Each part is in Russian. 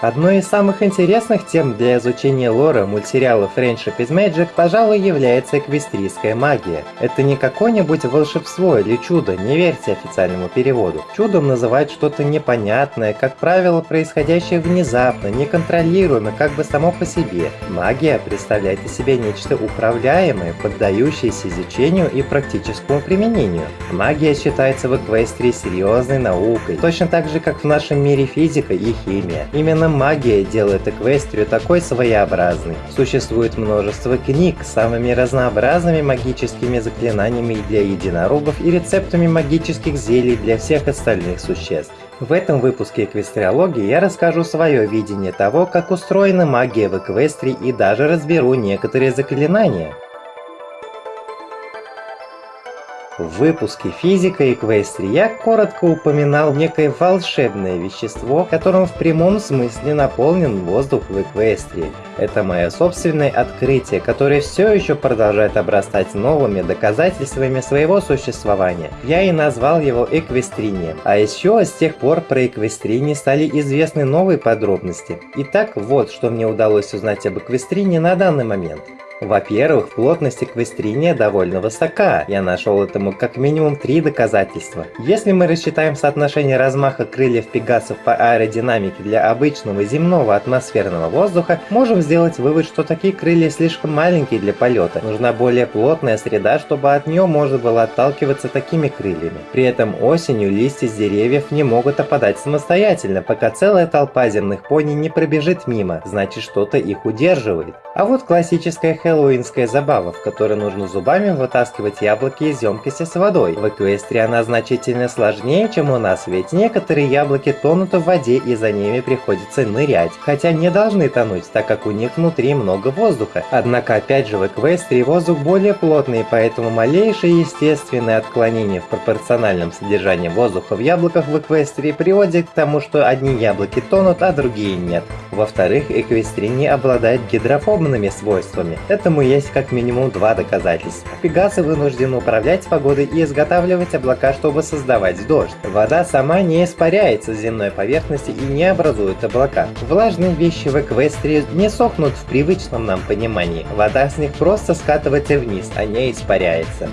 Одной из самых интересных тем для изучения лора мультсериала Friendship is Magic, пожалуй, является эквестрийская магия. Это не какое-нибудь волшебство или чудо, не верьте официальному переводу. Чудом называют что-то непонятное, как правило, происходящее внезапно, неконтролируемо, как бы само по себе. Магия представляет из себя нечто управляемое, поддающееся изучению и практическому применению. Магия считается в эквестрии серьезной наукой, точно так же, как в нашем мире физика и химия. Именно магия делает Эквестрию такой своеобразной. Существует множество книг с самыми разнообразными магическими заклинаниями для единорогов и рецептами магических зелий для всех остальных существ. В этом выпуске Эквестриологии я расскажу свое видение того, как устроена магия в Эквестрии и даже разберу некоторые заклинания. В выпуске «Физика и Эквестри» я коротко упоминал некое волшебное вещество, которым в прямом смысле наполнен воздух в Эквестрии. Это мое собственное открытие, которое все еще продолжает обрастать новыми доказательствами своего существования. Я и назвал его Эквестринием. А еще с тех пор про Эквестрини стали известны новые подробности. Итак, вот что мне удалось узнать об Эквестрине на данный момент. Во-первых, плотность эквестриния довольно высока. Я нашел этому как минимум три доказательства. Если мы рассчитаем соотношение размаха крыльев пегасов по аэродинамике для обычного земного атмосферного воздуха, можем сделать вывод, что такие крылья слишком маленькие для полета. Нужна более плотная среда, чтобы от нее можно было отталкиваться такими крыльями. При этом осенью листья с деревьев не могут опадать самостоятельно, пока целая толпа земных пони не пробежит мимо, значит что-то их удерживает. А вот классическая хэллоуинская забава, в которой нужно зубами вытаскивать яблоки из емкости с водой. В Эквестрии она значительно сложнее, чем у нас, ведь некоторые яблоки тонут в воде и за ними приходится нырять, хотя не должны тонуть, так как у них внутри много воздуха. Однако опять же в Эквестрии воздух более плотный, поэтому малейшее естественное отклонение в пропорциональном содержании воздуха в яблоках в Эквестрии приводит к тому, что одни яблоки тонут, а другие нет. Во-вторых, Эквестрия не обладает гидрофобными свойствами. Этому есть как минимум два доказательства. Пегасы вынуждены управлять погодой и изготавливать облака, чтобы создавать дождь. Вода сама не испаряется с земной поверхности и не образует облака. Влажные вещи в Эквестрии не сохнут в привычном нам понимании. Вода с них просто скатывается вниз, а не испаряется.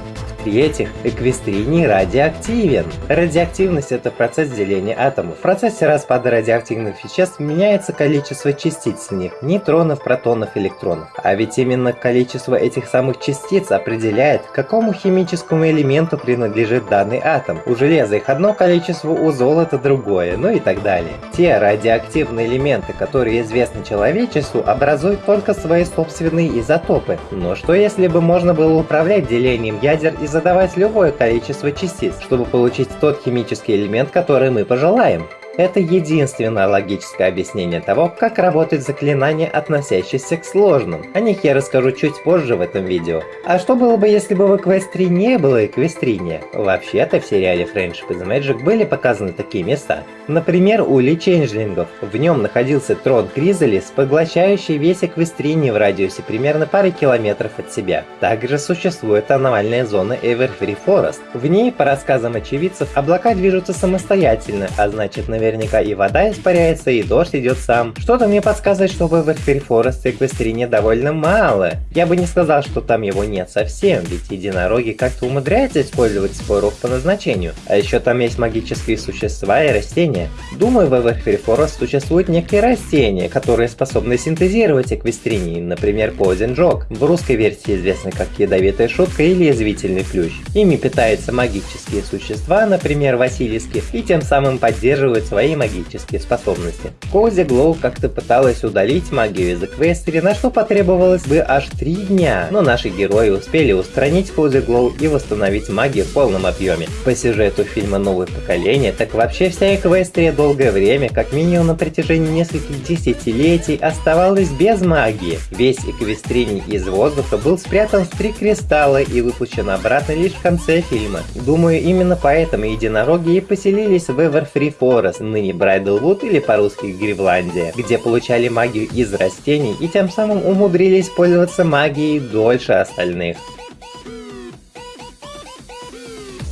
В-третьих, эквестриний радиоактивен. Радиоактивность – это процесс деления атомов. В процессе распада радиоактивных веществ меняется количество частиц в них – нейтронов, протонов, электронов. А ведь именно количество этих самых частиц определяет, к какому химическому элементу принадлежит данный атом. У железа их одно количество, у золота другое, ну и так далее. Те радиоактивные элементы, которые известны человечеству, образуют только свои собственные изотопы. Но что если бы можно было управлять делением ядер из задавать любое количество частиц, чтобы получить тот химический элемент, который мы пожелаем. Это единственное логическое объяснение того, как работают заклинания, относящиеся к сложным. О них я расскажу чуть позже в этом видео. А что было бы, если бы в Эквестрии не было Эквестриния? Вообще-то в сериале Friendship is Magic были показаны такие места. Например, Ули Ченджлингов. В нем находился трон Кризалис, поглощающий весь Эквестрини в радиусе примерно пары километров от себя. Также существует аномальная зона Everfree Forest. В ней, по рассказам очевидцев, облака движутся самостоятельно, а значит наверное наверняка и вода испаряется, и дождь идет сам. Что-то мне подсказывает, что в Эверфир Форест Эквестрине довольно мало. Я бы не сказал, что там его нет совсем, ведь единороги как-то умудряются использовать свой рог по назначению. А еще там есть магические существа и растения. Думаю, в Эверфир Форест существуют некие растения, которые способны синтезировать эквестринии, например, Позенджок, в русской версии известны как ядовитая шутка или язвительный плющ. Ими питаются магические существа, например, Василиски, и тем самым поддерживают свои магические способности. Кози Глоу как-то пыталась удалить магию из Эквестри, на что потребовалось бы аж три дня, но наши герои успели устранить Кози Глоу и восстановить магию в полном объеме. По сюжету фильма «Новое поколение», так вообще вся Эквестрия долгое время, как минимум на протяжении нескольких десятилетий, оставалась без магии. Весь Эквестриний из воздуха был спрятан в три кристалла и выпущен обратно лишь в конце фильма. Думаю, именно поэтому единороги и поселились в Everfree Forest, ныне Брайдлвуд или по-русски Гривландия, где получали магию из растений и тем самым умудрились пользоваться магией дольше остальных.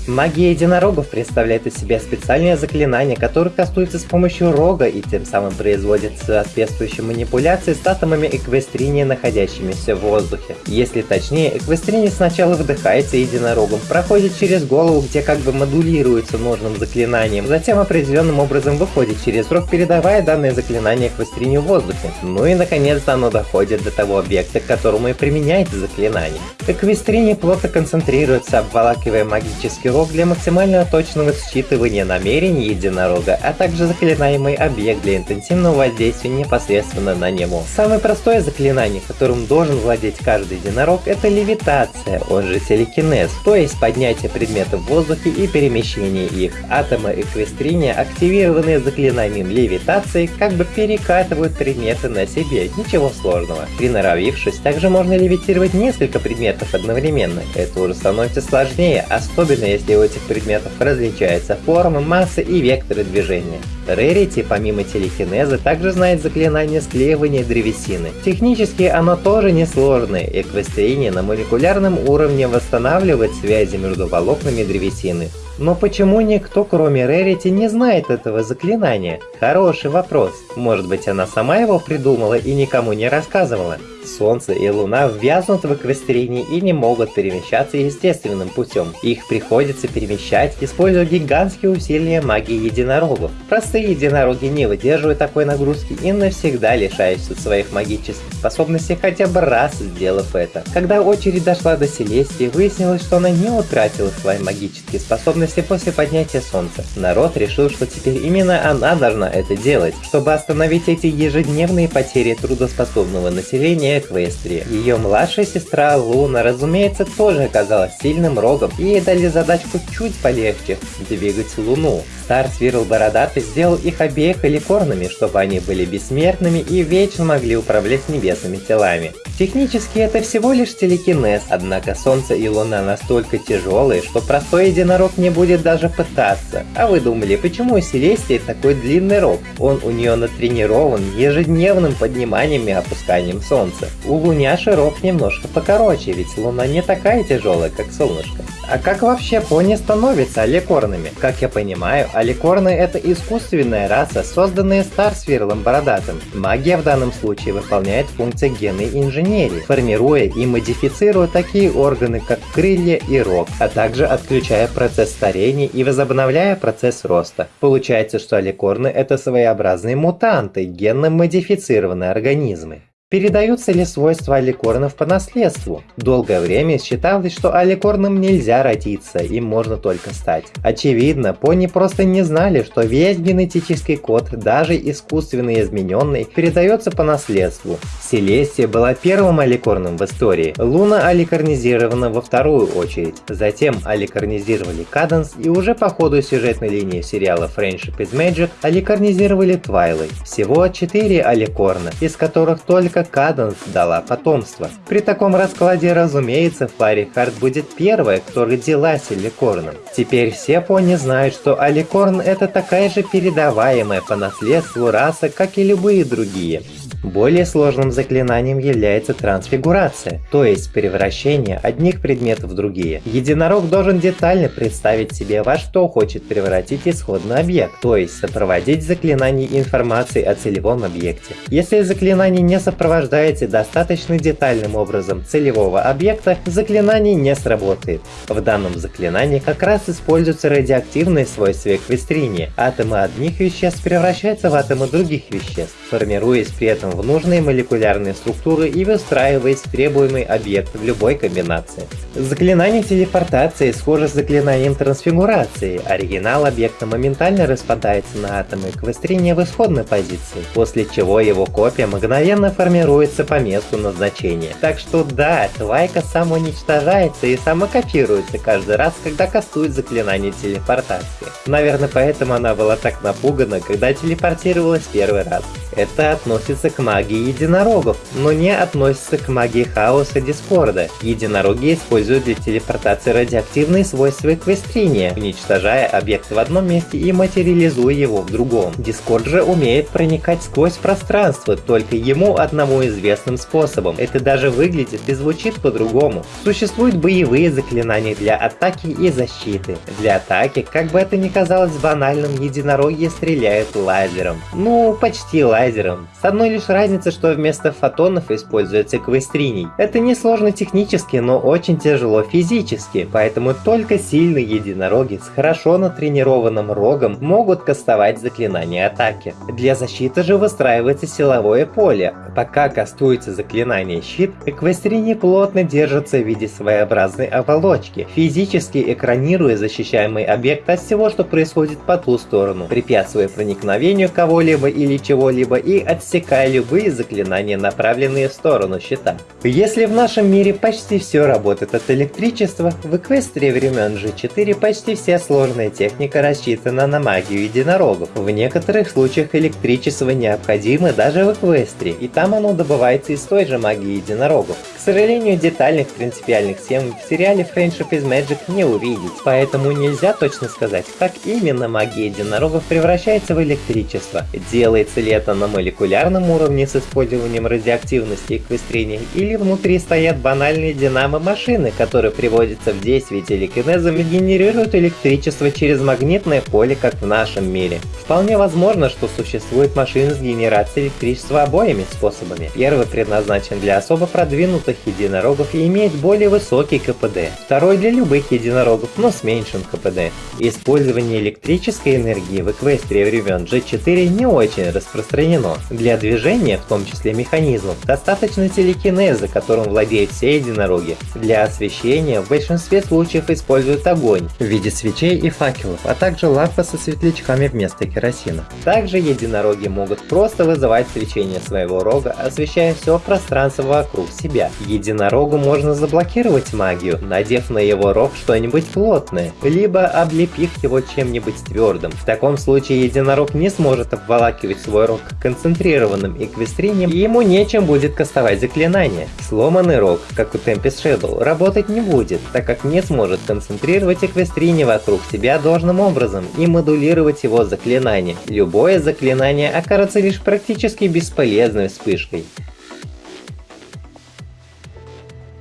Магия единорогов представляет из себя специальное заклинание, которое кастуется с помощью рога и тем самым производит соответствующие манипуляции с атомами эквестрини, находящимися в воздухе. Если точнее, эквестрини сначала вдыхается единорогом, проходит через голову, где как бы модулируется нужным заклинанием, затем определенным образом выходит через рог, передавая данное заклинание эквестрини в воздухе. Ну и наконец-то оно доходит до того объекта, к которому и применяется заклинание. Эквестрини плотно концентрируется, обволакивая магический рог для максимально точного считывания намерений единорога, а также заклинаемый объект для интенсивного воздействия непосредственно на него. Самое простое заклинание, которым должен владеть каждый единорог, это левитация, он же телекинез, то есть поднятие предметов в воздухе и перемещение их. Атомы эквестриния, активированные заклинанием левитации, как бы перекатывают предметы на себе, ничего сложного. Приноровившись, также можно левитировать несколько предметов одновременно, это уже становится сложнее, особенно если у этих предметов различаются формы, массы и векторы движения. Rarity, помимо телекинеза, также знает заклинание склеивания древесины. Технически оно тоже несложное, эквестрение на молекулярном уровне восстанавливает связи между волокнами древесины. Но почему никто, кроме Рерити, не знает этого заклинания? Хороший вопрос. Может быть, она сама его придумала и никому не рассказывала? Солнце и Луна ввязнут в эквестрении и не могут перемещаться естественным путем. Их приходится перемещать, используя гигантские усилия магии единорогов. Простые единороги не выдерживают такой нагрузки и навсегда лишаются своих магических способностей хотя бы раз сделав это. Когда очередь дошла до Селестии, выяснилось, что она не утратила свои магические способности после поднятия Солнца. Народ решил, что теперь именно она должна это делать, чтобы остановить эти ежедневные потери трудоспособного населения Эквестрии. Ее младшая сестра Луна, разумеется, тоже оказалась сильным рогом, и ей дали задачку чуть полегче – двигать Луну. Стар Свирл Бородатый сделал их обеих эликорнами, чтобы они были бессмертными и вечно могли управлять небесными телами. Технически это всего лишь телекинез, однако Солнце и Луна настолько тяжелые, что простой единорог не будет даже пытаться. А вы думали, почему у Селестии такой длинный рог? Он у нее натренирован ежедневным подниманием и опусканием Солнца. У Луняши рог немножко покороче, ведь Луна не такая тяжелая, как Солнышко. А как вообще пони становятся аликорнами? Как я понимаю, аликорны это искусственная раса, созданная Старсвирлом Бородатым. Магия в данном случае выполняет функции генной инженерии, формируя и модифицируя такие органы, как крылья и рог, а также отключая процесс старения и возобновляя процесс роста. Получается, что аликорны это своеобразные мутанты, генно модифицированные организмы. Передаются ли свойства аликорнов по наследству? Долгое время считалось, что аликорном нельзя родиться, им можно только стать. Очевидно, пони просто не знали, что весь генетический код, даже искусственно измененный, передается по наследству. Селестия была первым аликорном в истории, Луна аликорнизирована во вторую очередь. Затем аликорнизировали Каденс и уже по ходу сюжетной линии сериала Friendship is Magic аликорнизировали Твайлайт. Всего 4 аликорна, из которых только Каденс дала потомство. При таком раскладе, разумеется, Флари Харт будет первая, кто родилась Аликорном. Теперь все пони знают, что Аликорн это такая же передаваемая по наследству раса, как и любые другие. Более сложным заклинанием является трансфигурация, то есть превращение одних предметов в другие. Единорог должен детально представить себе, во что хочет превратить исходный объект, то есть сопроводить заклинание информации о целевом объекте. Если заклинание не сопровождается достаточно детальным образом целевого объекта, заклинание не сработает. В данном заклинании как раз используются радиоактивные свойства эквестрини. Атомы одних веществ превращаются в атомы других веществ, формируясь при этом в нужные молекулярные структуры и выстраиваясь в требуемый объект в любой комбинации. Заклинание телепортации схоже с заклинанием трансфигурации. Оригинал объекта моментально распадается на атомы эквестрения в исходной позиции, после чего его копия мгновенно формируется по месту назначения. Так что да, твайка самоуничтожается и самокопируется каждый раз, когда кастует заклинание телепортации. Наверное, поэтому она была так напугана, когда телепортировалась первый раз. Это относится к магии единорогов, но не относится к магии хаоса Дискорда. Единороги используют для телепортации радиоактивные свойства эквестриния, уничтожая объект в одном месте и материализуя его в другом. Дискорд же умеет проникать сквозь пространство, только ему одному известным способом. Это даже выглядит и звучит по-другому. Существуют боевые заклинания для атаки и защиты. Для атаки, как бы это ни казалось банальным, единороги стреляют лазером. Ну, почти лазером. С одной лишь разницей, что вместо фотонов используется квестриний. Это несложно технически, но очень тяжело физически, поэтому только сильные единороги с хорошо натренированным рогом могут кастовать заклинания атаки. Для защиты же выстраивается силовое поле. Пока кастуется заклинание щит, эквестрини плотно держатся в виде своеобразной оболочки, физически экранируя защищаемый объект от всего, что происходит по ту сторону, препятствуя проникновению кого-либо или чего-либо и отсекая любые заклинания, направленные в сторону щита. Если в нашем мире почти все работает от электричества, в Эквестрии времен G4 почти вся сложная техника рассчитана на магию единорогов. В некоторых случаях электричество необходимо даже в Эквестрии, и там оно добывается из той же магии единорогов. К сожалению, детальных принципиальных тем в сериале Friendship is Magic не увидеть, поэтому нельзя точно сказать, как именно магия единорогов превращается в электричество. Делается ли это на молекулярном уровне с использованием радиоактивности и квестрения, или внутри стоят банальные динамо-машины, которые приводятся в действие телекинезом и генерируют электричество через магнитное поле, как в нашем мире. Вполне возможно, что существует машины с генерацией электричества обоими способами. Первый предназначен для особо продвинутых единорогов и имеет более высокий КПД. Второй для любых единорогов, но с меньшим КПД. Использование электрической энергии в эквестрии времен G4 не очень распространено. Для движения, в том числе механизмов, достаточно телекинеза, которым владеют все единороги. Для освещения в большинстве случаев используют огонь в виде свечей и факелов, а также лампы со светлячками вместо керосина. Также единороги могут просто вызывать свечение своего рога, освещая все пространство вокруг себя. Единорогу можно заблокировать магию, надев на его рог что-нибудь плотное, либо облепив его чем-нибудь твердым. В таком случае единорог не сможет обволакивать свой рог концентрированным эквестринием, и ему нечем будет кастовать заклинание. Сломанный рог, как у Tempest Shadow, работать не будет, так как не сможет концентрировать эквестрини вокруг себя должным образом и модулировать его заклинание. Любое заклинание окажется лишь практически бесполезной вспышкой.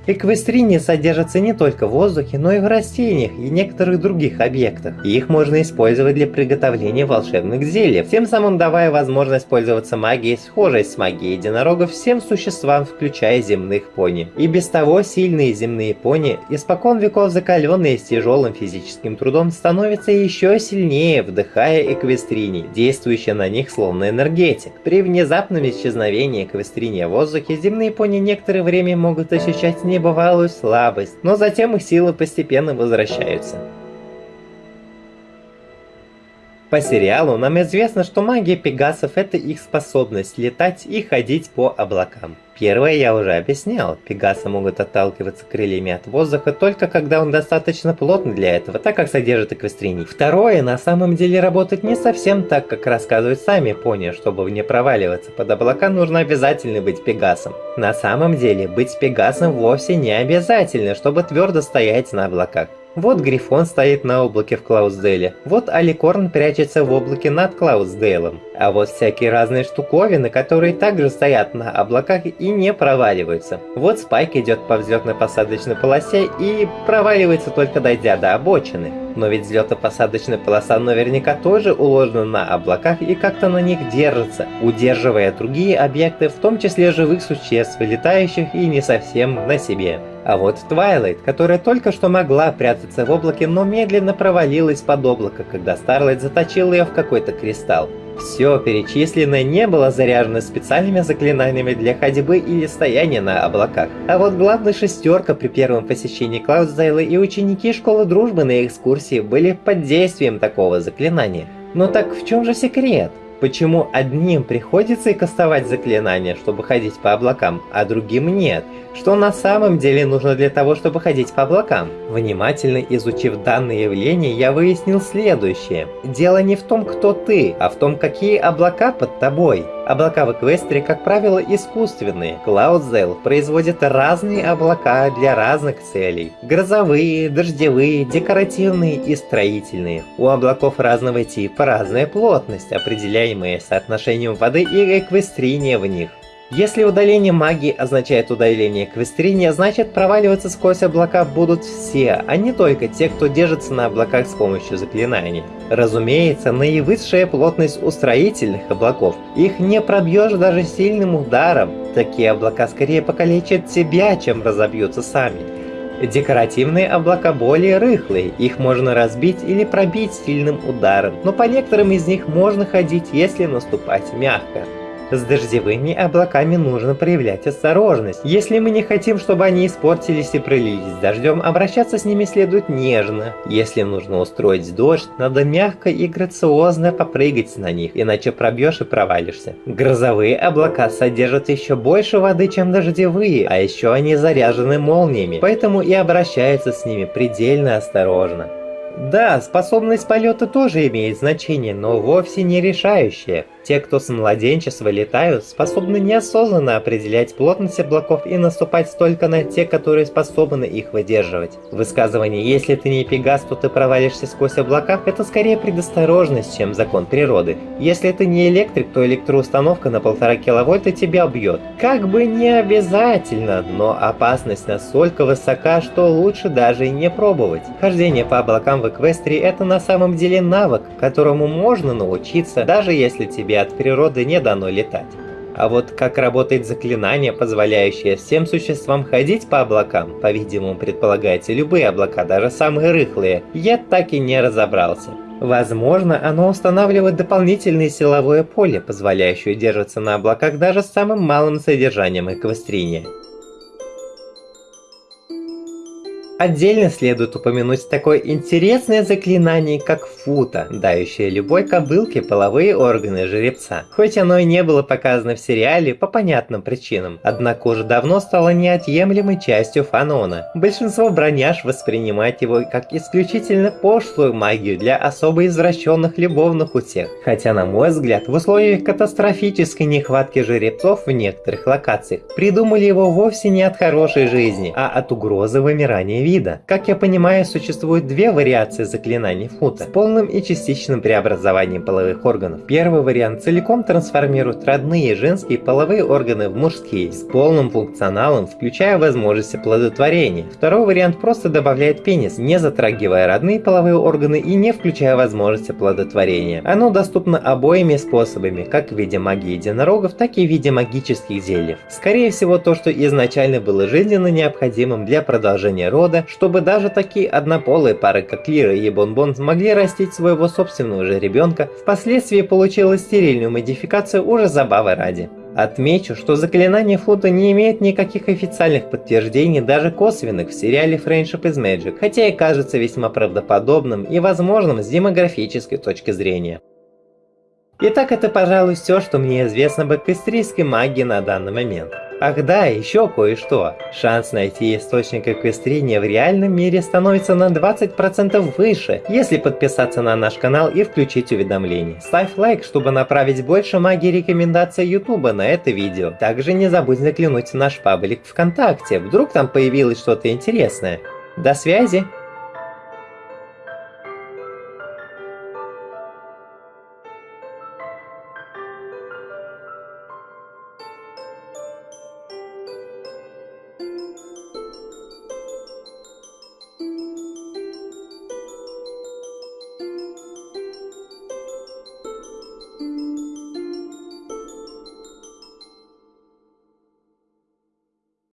Эквестрини содержатся не только в воздухе, но и в растениях и некоторых других объектах. Их можно использовать для приготовления волшебных зелий, тем самым давая возможность пользоваться магией, схожей с магией единорогов всем существам, включая земных пони. И без того сильные земные пони, испокон веков закаленные с тяжелым физическим трудом, становятся еще сильнее, вдыхая эквестрини, действующие на них словно энергетик. При внезапном исчезновении эквестрини в воздухе, земные пони некоторое время могут ощущать небывалую слабость, но затем их силы постепенно возвращаются. По сериалу нам известно, что магия пегасов это их способность летать и ходить по облакам. Первое я уже объяснял, пегасы могут отталкиваться крыльями от воздуха только когда он достаточно плотный для этого, так как содержит эквестриний. Второе на самом деле работает не совсем так, как рассказывают сами пони, чтобы не проваливаться под облака нужно обязательно быть пегасом. На самом деле быть пегасом вовсе не обязательно, чтобы твердо стоять на облаках. Вот Грифон стоит на облаке в Клаусделе, вот Аликорн прячется в облаке над Клаусделом, а вот всякие разные штуковины, которые также стоят на облаках и не проваливаются. Вот Спайк идет по взлетно-посадочной полосе и проваливается только дойдя до обочины. Но ведь взлетно-посадочная полоса наверняка тоже уложена на облаках и как-то на них держится, удерживая другие объекты, в том числе живых существ, летающих и не совсем на себе. А вот Твайлайт, которая только что могла прятаться в облаке, но медленно провалилась под облако, когда Старлайт заточил ее в какой-то кристалл. Все перечисленное не было заряжено специальными заклинаниями для ходьбы или стояния на облаках. А вот главная шестерка при первом посещении Клаудсдейла и ученики школы дружбы на экскурсии были под действием такого заклинания. Но так в чем же секрет? Почему одним приходится кастовать заклинания, чтобы ходить по облакам, а другим нет? Что на самом деле нужно для того, чтобы ходить по облакам? Внимательно изучив данное явление, я выяснил следующее. Дело не в том, кто ты, а в том, какие облака под тобой. Облака в Эквестрии, как правило, искусственные. CloudZell производит разные облака для разных целей. Грозовые, дождевые, декоративные и строительные. У облаков разного типа разная плотность, определяемая соотношением воды и эквестрения в них. Если удаление магии означает удаление квестриния, значит проваливаться сквозь облака будут все, а не только те, кто держится на облаках с помощью заклинаний. Разумеется, наивысшая плотность у строительных облаков. Их не пробьешь даже сильным ударом. Такие облака скорее покалечат тебя, чем разобьются сами. Декоративные облака более рыхлые, их можно разбить или пробить сильным ударом, но по некоторым из них можно ходить, если наступать мягко. С дождевыми облаками нужно проявлять осторожность. Если мы не хотим, чтобы они испортились и пролились дождем, обращаться с ними следует нежно. Если нужно устроить дождь, надо мягко и грациозно попрыгать на них, иначе пробьешь и провалишься. Грозовые облака содержат еще больше воды, чем дождевые, а еще они заряжены молниями, поэтому и обращаются с ними предельно осторожно. Да, способность полета тоже имеет значение, но вовсе не решающее. Те, кто с младенчества летают, способны неосознанно определять плотность облаков и наступать только на те, которые способны их выдерживать. Высказывание «если ты не пегас, то ты провалишься сквозь облака» — это скорее предосторожность, чем закон природы. Если ты не электрик, то электроустановка на полтора киловольта тебя убьет. Как бы не обязательно, но опасность настолько высока, что лучше даже и не пробовать. Хождение по облакам в Эквестрии — это на самом деле навык, которому можно научиться, даже если тебе тебе от природы не дано летать. А вот как работает заклинание, позволяющее всем существам ходить по облакам, по-видимому предполагается любые облака, даже самые рыхлые, я так и не разобрался. Возможно, оно устанавливает дополнительное силовое поле, позволяющее держаться на облаках даже с самым малым содержанием эквестрения. Отдельно следует упомянуть такое интересное заклинание, как фута, дающее любой кобылке половые органы жеребца. Хоть оно и не было показано в сериале по понятным причинам, однако уже давно стало неотъемлемой частью фанона. Большинство броняж воспринимает его как исключительно пошлую магию для особо извращенных любовных утех. Хотя, на мой взгляд, в условиях катастрофической нехватки жеребцов в некоторых локациях придумали его вовсе не от хорошей жизни, а от угрозы вымирания вида. Как я понимаю, существует две вариации заклинаний фута с полным и частичным преобразованием половых органов. Первый вариант целиком трансформирует родные женские половые органы в мужские, с полным функционалом, включая возможности плодотворения. Второй вариант просто добавляет пенис, не затрагивая родные половые органы и не включая возможности плодотворения. Оно доступно обоими способами, как в виде магии единорогов, так и в виде магических зельев. Скорее всего, то, что изначально было жизненно необходимым для продолжения рода, чтобы даже такие однополые пары, как Лира и Бонбон, смогли растить своего собственного же ребенка, впоследствии получила стерильную модификацию уже забавы ради. Отмечу, что заклинание Фута не имеет никаких официальных подтверждений, даже косвенных, в сериале Friendship is Magic, хотя и кажется весьма правдоподобным и возможным с демографической точки зрения. Итак, это, пожалуй, все, что мне известно об эквестрийской магии на данный момент. Ах да, еще кое-что. Шанс найти источник эквестрения в реальном мире становится на 20% выше, если подписаться на наш канал и включить уведомления. Ставь лайк, чтобы направить больше магии рекомендаций ютуба на это видео. Также не забудь заглянуть в наш паблик ВКонтакте, вдруг там появилось что-то интересное. До связи!